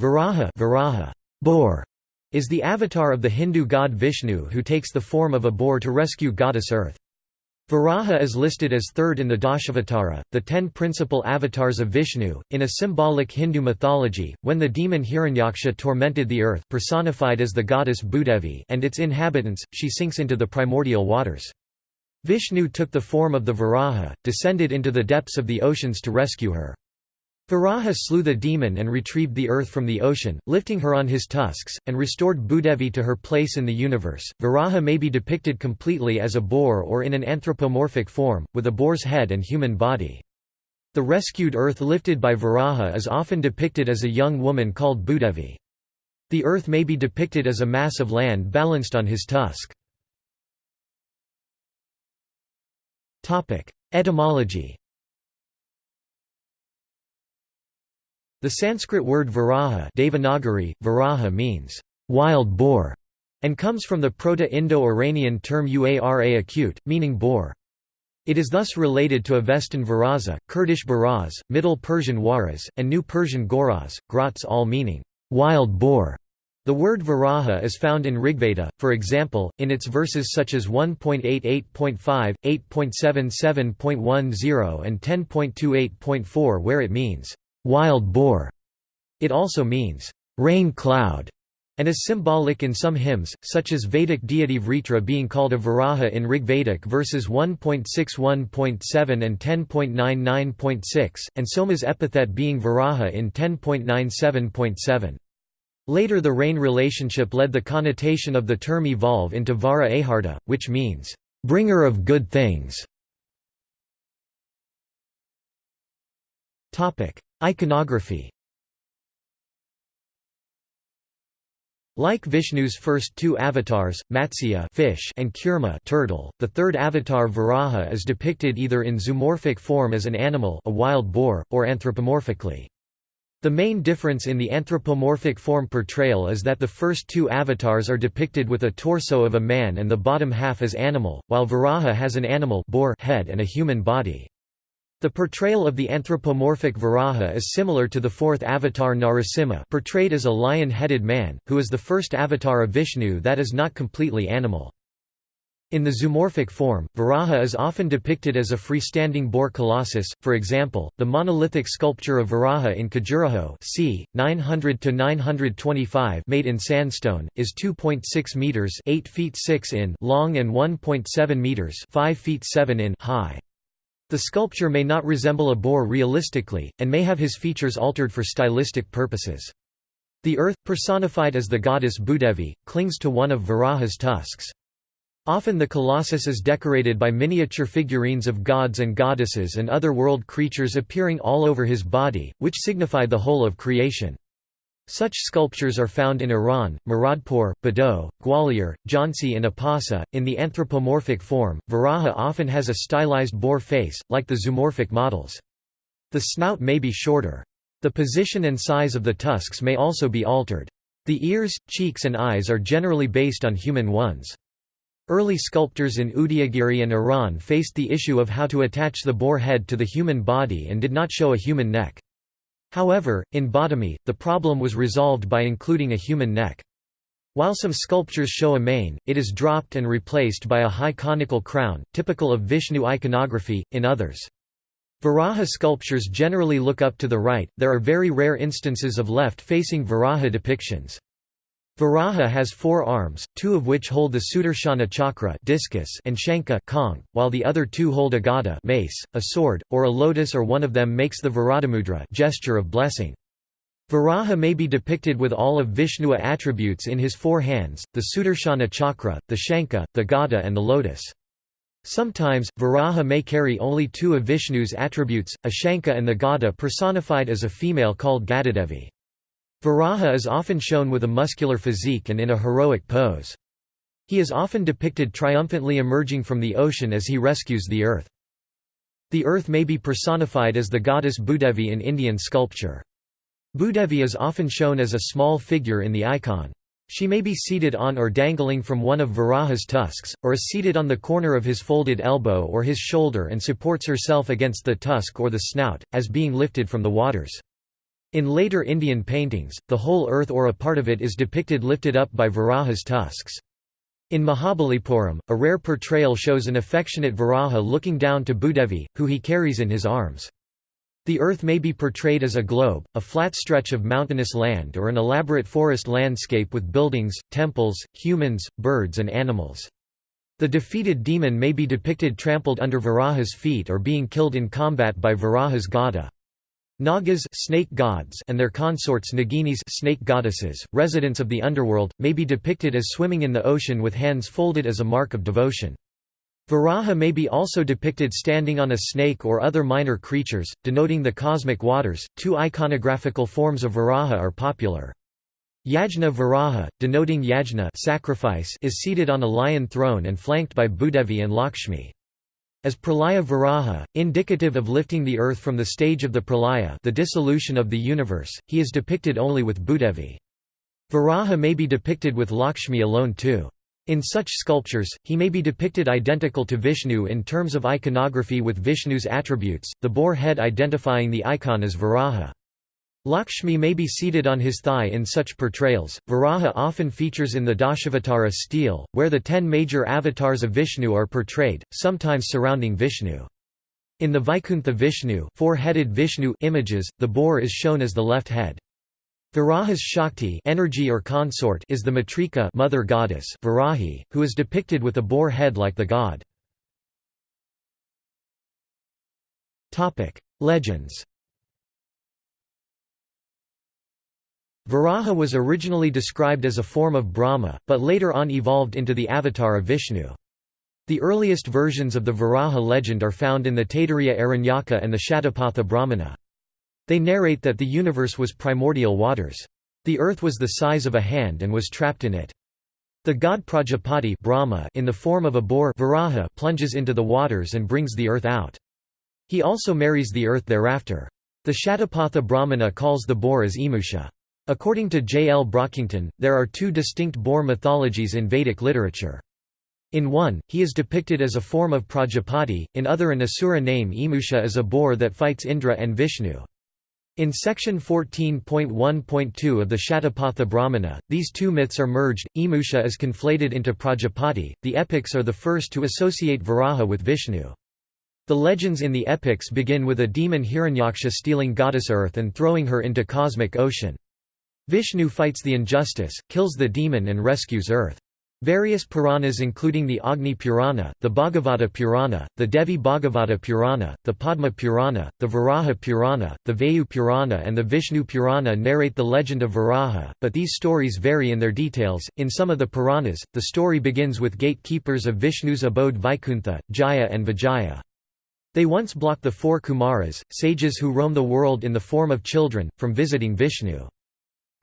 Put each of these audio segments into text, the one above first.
Varaha, Varaha boar, is the avatar of the Hindu god Vishnu who takes the form of a boar to rescue goddess Earth. Varaha is listed as third in the Dashavatara, the ten principal avatars of Vishnu, in a symbolic Hindu mythology, when the demon Hiranyaksha tormented the earth personified as the goddess Bhudevi and its inhabitants, she sinks into the primordial waters. Vishnu took the form of the Varaha, descended into the depths of the oceans to rescue her. Varaha slew the demon and retrieved the earth from the ocean, lifting her on his tusks, and restored Bhudevi to her place in the universe. Varaha may be depicted completely as a boar or in an anthropomorphic form, with a boar's head and human body. The rescued earth lifted by Varaha is often depicted as a young woman called Bhudevi. The earth may be depicted as a mass of land balanced on his tusk. Etymology The Sanskrit word varaha Devanagari, varaha means, wild boar, and comes from the Proto-Indo-Iranian term uara acute, meaning boar. It is thus related to Avestan varaza, Kurdish baraz, Middle Persian Waraz, and New Persian goraz, grots all meaning, wild boar. The word varaha is found in Rigveda, for example, in its verses such as 1.88.5, 8.77.10 and 10.28.4 where it means, "'wild boar". It also means, "'rain cloud' and is symbolic in some hymns, such as Vedic deity Vritra being called a Varaha in Rigvedic verses 1.61.7 and 10.99.6, and Soma's epithet being Varaha in 10.97.7. Later the rain relationship led the connotation of the term evolve into vara aharta, which means, "...bringer of good things". Iconography Like Vishnu's first two avatars, Matsya fish and Kurma turtle, the third avatar Varaha is depicted either in zoomorphic form as an animal a wild boar, or anthropomorphically. The main difference in the anthropomorphic form portrayal is that the first two avatars are depicted with a torso of a man and the bottom half as animal, while Varaha has an animal boar head and a human body. The portrayal of the anthropomorphic Varaha is similar to the fourth avatar Narasimha portrayed as a lion-headed man, who is the first avatar of Vishnu that is not completely animal. In the zoomorphic form, Varaha is often depicted as a freestanding boar colossus, for example, the monolithic sculpture of Varaha in Khajuraho c. 900–925 made in sandstone, is 2.6 metres 8 feet 6 in long and 1.7 metres 5 feet 7 in high. The sculpture may not resemble a boar realistically, and may have his features altered for stylistic purposes. The earth, personified as the goddess Bhudevi, clings to one of Varaha's tusks. Often the colossus is decorated by miniature figurines of gods and goddesses and other world creatures appearing all over his body, which signify the whole of creation. Such sculptures are found in Eran, Muradpur, Badaut, Gwalior, Jhansi and Apasa. In the anthropomorphic form, Varaha often has a stylized boar face, like the zoomorphic models. The snout may be shorter. The position and size of the tusks may also be altered. The ears, cheeks and eyes are generally based on human ones. Early sculptors in Udayagiri and Eran faced the issue of how to attach the boar head to the human body and did not show a human neck. However, in Badami, the problem was resolved by including a human neck. While some sculptures show a mane, it is dropped and replaced by a high conical crown, typical of Vishnu iconography, in others. Varaha sculptures generally look up to the right, there are very rare instances of left-facing Varaha depictions. Varaha has four arms, two of which hold the Sudarshana chakra discus and Shankha conch, while the other two hold a gada mace, a sword, or a lotus or one of them makes the Varadamudra gesture of blessing. Varaha may be depicted with all of Vishnua attributes in his four hands, the Sudarshana chakra, the Shankha, the gada and the lotus. Sometimes, Varaha may carry only two of Vishnu's attributes, a Shankha and the gada personified as a female called Gadadevi. Varaha is often shown with a muscular physique and in a heroic pose. He is often depicted triumphantly emerging from the ocean as he rescues the earth. The earth may be personified as the goddess Bhudevi in Indian sculpture. Bhudevi is often shown as a small figure in the icon. She may be seated on or dangling from one of Varaha's tusks, or is seated on the corner of his folded elbow or his shoulder and supports herself against the tusk or the snout, as being lifted from the waters. In later Indian paintings, the whole earth or a part of it is depicted lifted up by Varaha's tusks. In Mahabalipuram, a rare portrayal shows an affectionate Varaha looking down to Bhudevi, who he carries in his arms. The earth may be portrayed as a globe, a flat stretch of mountainous land or an elaborate forest landscape with buildings, temples, humans, birds and animals. The defeated demon may be depicted trampled under Varaha's feet or being killed in combat by Varaha's Gada. Nagas snake gods and their consorts Naginis snake goddesses, residents of the underworld, may be depicted as swimming in the ocean with hands folded as a mark of devotion. Varaha may be also depicted standing on a snake or other minor creatures, denoting the cosmic waters. Two iconographical forms of Varaha are popular. Yajna Varaha, denoting yajna sacrifice, is seated on a lion throne and flanked by Bhudevi and Lakshmi. As Pralaya Varaha, indicative of lifting the earth from the stage of the Pralaya the dissolution of the universe, he is depicted only with Bhudevi. Varaha may be depicted with Lakshmi alone too. In such sculptures, he may be depicted identical to Vishnu in terms of iconography with Vishnu's attributes, the boar head identifying the icon as Varaha. Lakshmi may be seated on his thigh in such portrayals. Varaha often features in the Dashavatara stele, where the ten major avatars of Vishnu are portrayed, sometimes surrounding Vishnu. In the Vaikuntha Vishnu, four-headed Vishnu images, the boar is shown as the left head. Varaha's Shakti energy or consort is the Matrika mother goddess Varahi, who is depicted with a boar head like the god. Legends Varaha was originally described as a form of Brahma, but later on evolved into the avatar of Vishnu. The earliest versions of the Varaha legend are found in the Taittiriya Aranyaka and the Shatapatha Brahmana. They narrate that the universe was primordial waters. The earth was the size of a hand and was trapped in it. The god Prajapati Brahma in the form of a boar Varaha plunges into the waters and brings the earth out. He also marries the earth thereafter. The Shatapatha Brahmana calls the boar as Emusha. According to J. L. Brockington, there are two distinct boar mythologies in Vedic literature. In one, he is depicted as a form of Prajapati, in other an asura name Emusha is a boar that fights Indra and Vishnu. In section 14.1.2 of the Shatapatha Brahmana, these two myths are merged, Emusha is conflated into Prajapati, the epics are the first to associate Varaha with Vishnu. The legends in the epics begin with a demon Hiranyaksha stealing goddess Earth and throwing her into cosmic ocean. Vishnu fights the injustice, kills the demon and rescues Earth. Various Puranas including the Agni Purana, the Bhagavata Purana, the Devi Bhagavata Purana, the Padma Purana, the Varaha Purana, the Vayu Purana and the Vishnu Purana narrate the legend of Varaha, but these stories vary in their details. In some of the Puranas, the story begins with gatekeepers of Vishnu's abode Vaikuntha, Jaya and Vijaya. They once block the four Kumaras, sages who roam the world in the form of children, from visiting Vishnu.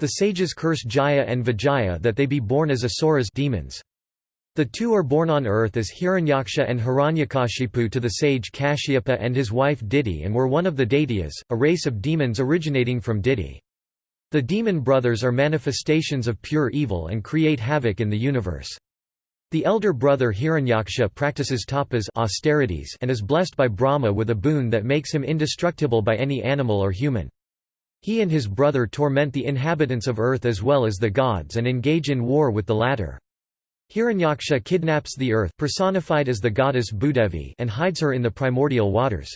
The sages curse Jaya and Vijaya that they be born as asuras demons. The two are born on earth as Hiranyaksha and Hiranyakashipu to the sage Kashyapa and his wife Diti and were one of the Daityas, a race of demons originating from Diti. The demon brothers are manifestations of pure evil and create havoc in the universe. The elder brother Hiranyaksha practices tapas austerities and is blessed by Brahma with a boon that makes him indestructible by any animal or human. He and his brother torment the inhabitants of earth as well as the gods and engage in war with the latter. Hiranyaksha kidnaps the earth personified as the goddess Bhudevi and hides her in the primordial waters.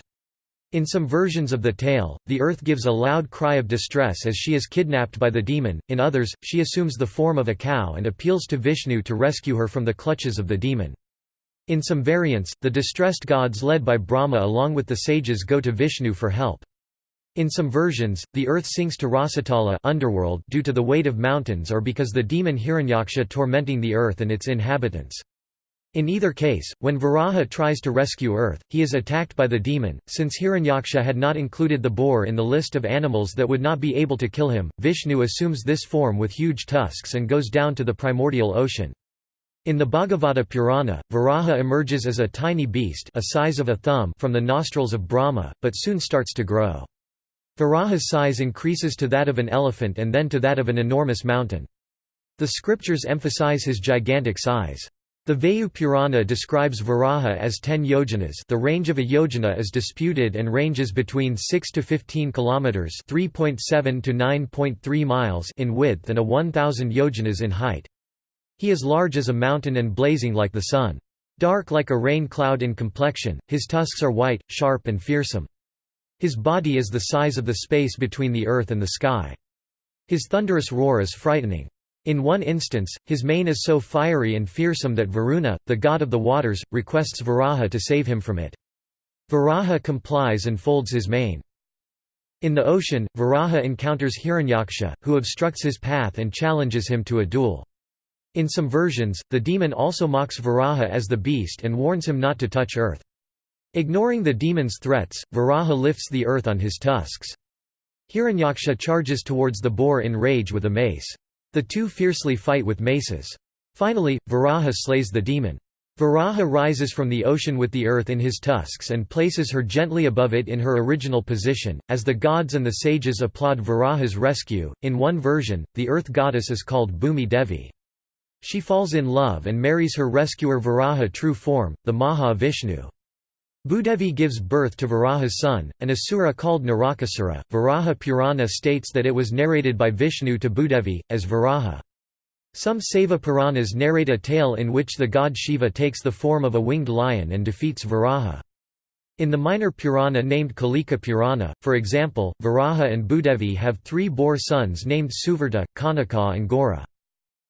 In some versions of the tale, the earth gives a loud cry of distress as she is kidnapped by the demon, in others, she assumes the form of a cow and appeals to Vishnu to rescue her from the clutches of the demon. In some variants, the distressed gods led by Brahma along with the sages go to Vishnu for help. In some versions, the earth sinks to Rasatala underworld due to the weight of mountains or because the demon Hiranyaksha tormenting the earth and its inhabitants. In either case, when Varaha tries to rescue Earth, he is attacked by the demon. Since Hiranyaksha had not included the boar in the list of animals that would not be able to kill him, Vishnu assumes this form with huge tusks and goes down to the primordial ocean. In the Bhagavata Purana, Varaha emerges as a tiny beast a size of a thumb from the nostrils of Brahma, but soon starts to grow. Varaha's size increases to that of an elephant and then to that of an enormous mountain. The scriptures emphasize his gigantic size. The Vayu Purana describes Varaha as 10 yojanas the range of a yojana is disputed and ranges between 6 to 15 kilometers 3.7 to 9.3 miles in width and a 1000 yojanas in height. He is large as a mountain and blazing like the sun. Dark like a rain cloud in complexion, his tusks are white, sharp and fearsome. His body is the size of the space between the earth and the sky. His thunderous roar is frightening. In one instance, his mane is so fiery and fearsome that Varuna, the god of the waters, requests Varaha to save him from it. Varaha complies and folds his mane. In the ocean, Varaha encounters Hiranyaksha, who obstructs his path and challenges him to a duel. In some versions, the demon also mocks Varaha as the beast and warns him not to touch earth. Ignoring the demon's threats, Varaha lifts the earth on his tusks. Hiranyaksha charges towards the boar in rage with a mace. The two fiercely fight with maces. Finally, Varaha slays the demon. Varaha rises from the ocean with the earth in his tusks and places her gently above it in her original position. As the gods and the sages applaud Varaha's rescue, in one version, the earth goddess is called Bhumi Devi. She falls in love and marries her rescuer Varaha true form, the Maha Vishnu. Bhudevi gives birth to Varaha's son, an asura called Narakasura. Varaha Purana states that it was narrated by Vishnu to Bhudevi, as Varaha. Some Saiva Puranas narrate a tale in which the god Shiva takes the form of a winged lion and defeats Varaha. In the minor Purana named Kalika Purana, for example, Varaha and Bhudevi have three boar sons named Suvrta, Kanaka and Gora.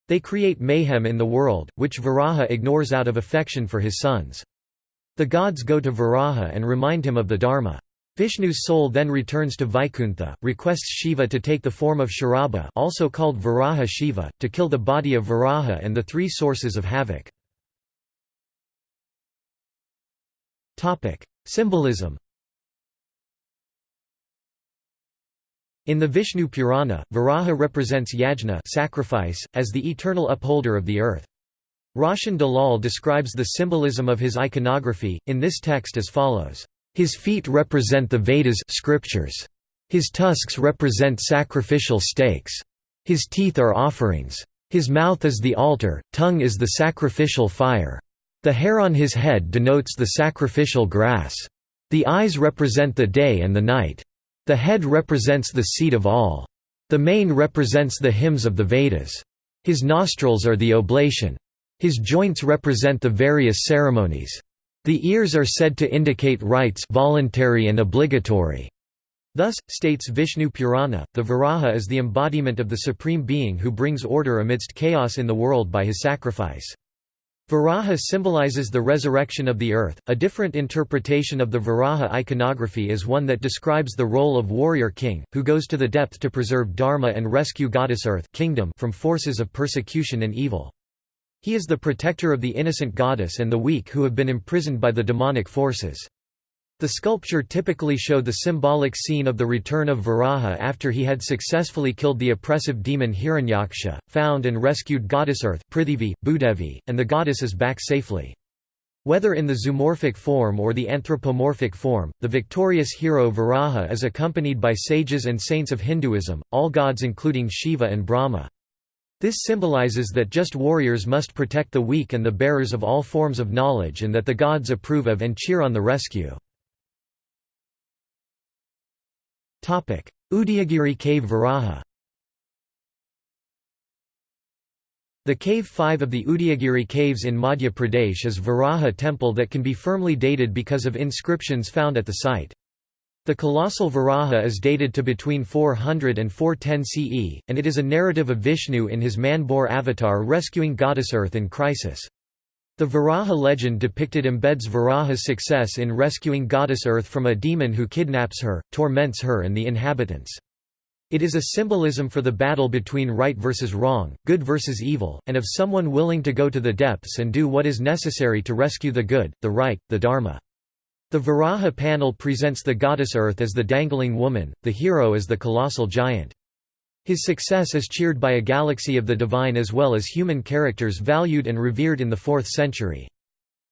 They create mayhem in the world, which Varaha ignores out of affection for his sons. The gods go to Varaha and remind him of the Dharma. Vishnu's soul then returns to Vaikuntha, requests Shiva to take the form of Sharaba also called Varaha Shiva, to kill the body of Varaha and the three sources of havoc. Symbolism In the Vishnu Purana, Varaha represents yajna sacrifice, as the eternal upholder of the earth. Roshan Dalal describes the symbolism of his iconography, in this text as follows. His feet represent the Vedas scriptures. His tusks represent sacrificial stakes. His teeth are offerings. His mouth is the altar, tongue is the sacrificial fire. The hair on his head denotes the sacrificial grass. The eyes represent the day and the night. The head represents the seat of all. The mane represents the hymns of the Vedas. His nostrils are the oblation. His joints represent the various ceremonies. The ears are said to indicate rites voluntary and obligatory. Thus, states Vishnu Purana, the Varaha is the embodiment of the Supreme Being who brings order amidst chaos in the world by his sacrifice. Varaha symbolizes the resurrection of the earth. A different interpretation of the Varaha iconography is one that describes the role of warrior king, who goes to the depth to preserve dharma and rescue goddess earth kingdom from forces of persecution and evil. He is the protector of the innocent goddess and the weak who have been imprisoned by the demonic forces. The sculpture typically showed the symbolic scene of the return of Varaha after he had successfully killed the oppressive demon Hiranyaksha, found and rescued goddess Earth Prithivi, Bhudevi, and the goddess is back safely. Whether in the zoomorphic form or the anthropomorphic form, the victorious hero Varaha is accompanied by sages and saints of Hinduism, all gods including Shiva and Brahma. This symbolizes that just warriors must protect the weak and the bearers of all forms of knowledge and that the gods approve of and cheer on the rescue. Udayagiri Cave Varaha The Cave 5 of the Udayagiri Caves in Madhya Pradesh is Varaha temple that can be firmly dated because of inscriptions found at the site. The colossal Varaha is dated to between 400 and 410 CE, and it is a narrative of Vishnu in his man-boar avatar rescuing goddess Earth in crisis. The Varaha legend depicted embeds Varaha's success in rescuing goddess Earth from a demon who kidnaps her, torments her and the inhabitants. It is a symbolism for the battle between right versus wrong, good versus evil, and of someone willing to go to the depths and do what is necessary to rescue the good, the right, the dharma. The Varaha panel presents the goddess Earth as the dangling woman, the hero as the colossal giant. His success is cheered by a galaxy of the divine as well as human characters valued and revered in the 4th century.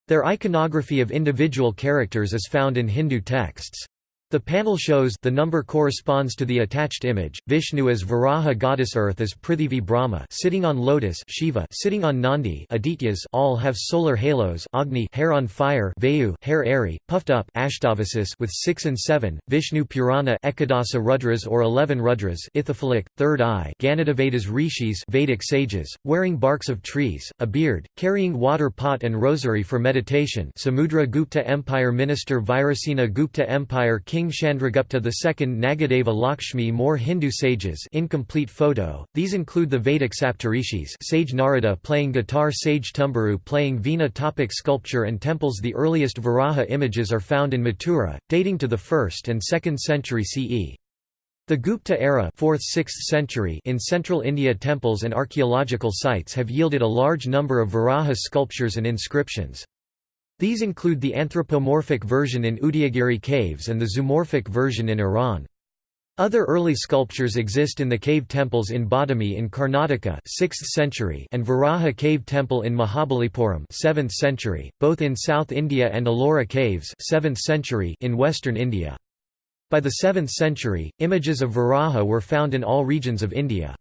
Their iconography of individual characters is found in Hindu texts. The panel shows the number corresponds to the attached image, Vishnu as Varaha goddess earth as Prithivi Brahma sitting on lotus Shiva sitting on Nandi Adityas all have solar halos Agni hair on fire Vayu hair airy, puffed up Ashtavasus with 6 and 7, Vishnu Purana Ekadasa Rudras or 11 Rudras Ithyphalic, third eye Ganadavadas Rishis Vedic sages, wearing barks of trees, a beard, carrying water pot and rosary for meditation Samudra Gupta Empire Minister Virasena Gupta Empire King King Chandragupta II Nagadeva Lakshmi More Hindu sages incomplete photo, these include the Vedic Saptarishis sage Narada playing guitar sage Tumburu playing veena topic sculpture and temples The earliest Varaha images are found in Mathura, dating to the 1st and 2nd century CE. The Gupta era 4th–6th century in central India temples and archaeological sites have yielded a large number of Varaha sculptures and inscriptions. These include the anthropomorphic version in Udayagiri caves and the zoomorphic version in Eran. Other early sculptures exist in the cave temples in Badami in Karnataka 6th century and Varaha cave temple in Mahabalipuram 7th century, both in South India and Ellora caves 7th century in western India. By the 7th century, images of Varaha were found in all regions of India.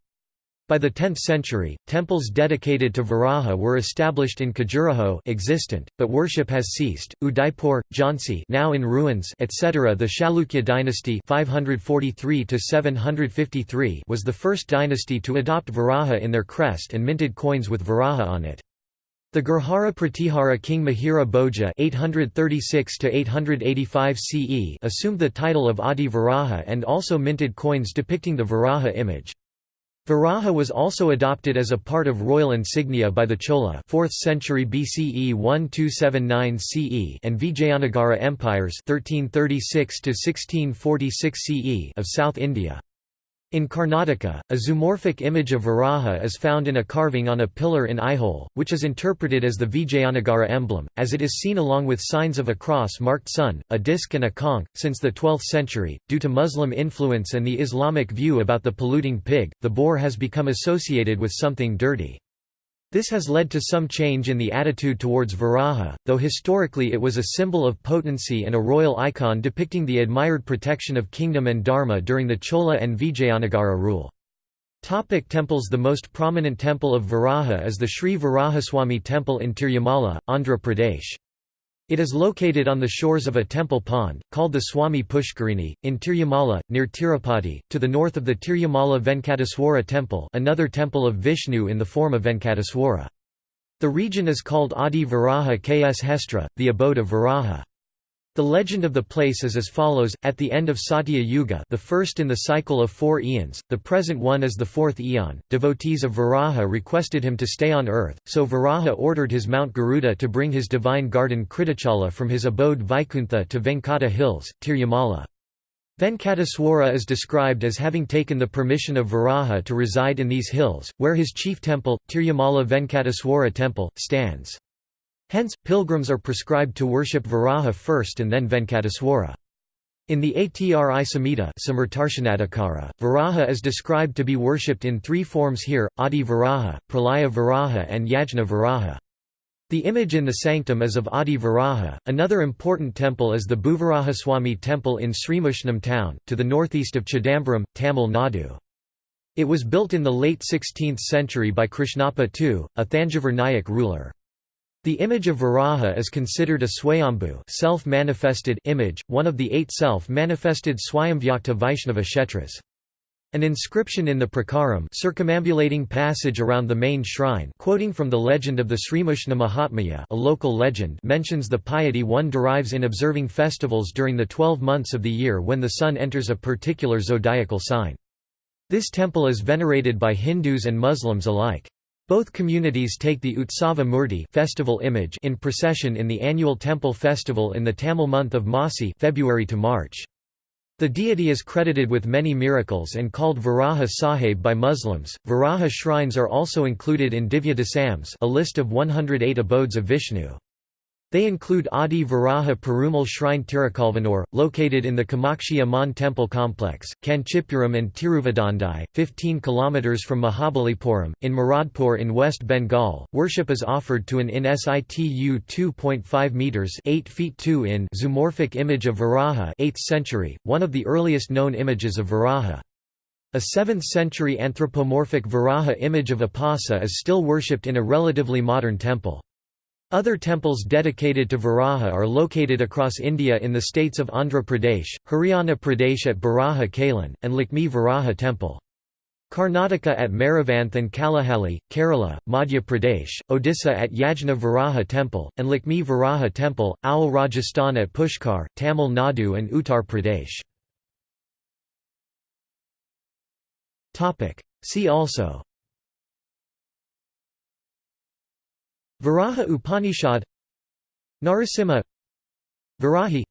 By the 10th century, temples dedicated to Varaha were established in Khajuraho existent, but worship has ceased. Udaipur, Jhansi now in ruins, etc. The Chalukya dynasty 543 753 was the first dynasty to adopt Varaha in their crest and minted coins with Varaha on it. The Gurjara Pratihara king Mihira Bhoja 836 CE assumed the title of Adi Varaha and also minted coins depicting the Varaha image. Varaha was also adopted as a part of royal insignia by the Chola 4th century BCE 1279 CE and Vijayanagara empires 1336 1646 CE of South India. In Karnataka, a zoomorphic image of Varaha is found in a carving on a pillar in Aihole, which is interpreted as the Vijayanagara emblem, as it is seen along with signs of a cross-marked sun, a disc and a conch. Since the 12th century, due to Muslim influence and the Islamic view about the polluting pig, the boar has become associated with something dirty. This has led to some change in the attitude towards Varaha, though historically it was a symbol of potency and a royal icon depicting the admired protection of kingdom and dharma during the Chola and Vijayanagara rule. Topic temples The most prominent temple of Varaha is the Sri Varahaswamy Temple in Tirumala, Andhra Pradesh. It is located on the shores of a temple pond, called the Swami Pushkarini, in Tirumala, near Tirupati, to the north of the Tirumala Venkateswara temple another temple of Vishnu in the form of Venkateswara. The region is called Adi Varaha Kshetra, the abode of Varaha. The legend of the place is as follows, at the end of Satya Yuga the first in the cycle of four eons, the present one is the fourth eon, devotees of Varaha requested him to stay on earth, so Varaha ordered his Mount Garuda to bring his divine garden Kritachala from his abode Vaikuntha to Venkata hills, Tirumala. Venkateswara is described as having taken the permission of Varaha to reside in these hills, where his chief temple, Tirumala Venkateswara temple, stands. Hence, pilgrims are prescribed to worship Varaha first and then Venkateswara. In the Atri Samhita Varaha is described to be worshipped in three forms here, Adi Varaha, Pralaya Varaha and Yajna Varaha. The image in the sanctum is of Adi Varaha. Another important temple is the Bhuvarahaswamy temple in Srimushnam town, to the northeast of Chidambaram, Tamil Nadu. It was built in the late 16th century by Krishnappa II, a Thanjavur Nayak ruler. The image of Varaha is considered a Swayambhu self-manifested image, one of the eight self-manifested Swayamvyakta Vaishnava Kshetras. An inscription in the Prakaram circumambulating passage around the main shrine quoting from the legend of the Srimushna Mahatmya a local legend mentions the piety one derives in observing festivals during the twelve months of the year when the sun enters a particular zodiacal sign. This temple is venerated by Hindus and Muslims alike. Both communities take the Utsava Murti festival image in procession in the annual temple festival in the Tamil month of Masi February to March. The deity is credited with many miracles and called Varaha Sahib by Muslims. Varaha shrines are also included in Divya Desams, a list of 108 abodes of Vishnu. They include Adi Varaha Perumal Shrine Tirukalvanur, located in the Kamakshi Amman temple complex, Kanchipuram and Tiruvadandai, 15 km from Mahabalipuram. In Muradpur in West Bengal, worship is offered to an in situ 2.5 metres 8 feet 2 in zoomorphic image of Varaha 8th century, one of the earliest known images of Varaha. A 7th-century anthropomorphic Varaha image of Apasa is still worshipped in a relatively modern temple. Other temples dedicated to Varaha are located across India in the states of Andhra Pradesh, Haryana Pradesh at Baraha Kalan, and Lakshmi Varaha Temple. Karnataka at Maravanth and Kalahalli, Kerala, Madhya Pradesh, Odisha at Yajna Varaha Temple, and Lakshmi Varaha Temple, Owl Rajasthan at Pushkar, Tamil Nadu and Uttar Pradesh. See also Varaha Upanishad Narasimha Varahi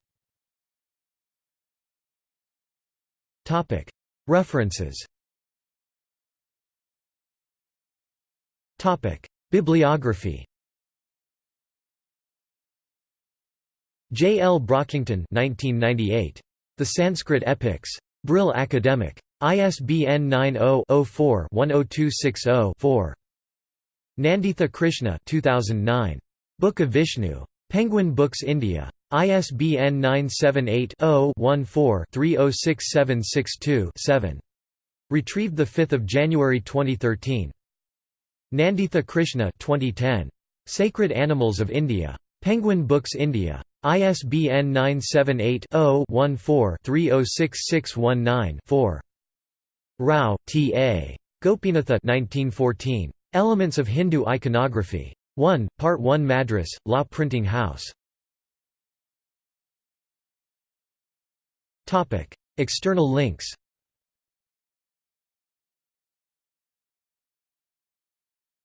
References Bibliography J. L. Brockington 1998. The Sanskrit Epics. Brill Academic. ISBN 90-04-10260-4. Nanditha Krishna 2009. Book of Vishnu. Penguin Books India. ISBN 978-0-14-306762-7. Retrieved 5 January 2013. Nanditha Krishna 2010. Sacred Animals of India. Penguin Books India. ISBN 978-0-14-306619-4. Rao, T. A. Gopinatha 1914. Elements of Hindu Iconography. 1, Part 1 Madras, Law Printing House. External links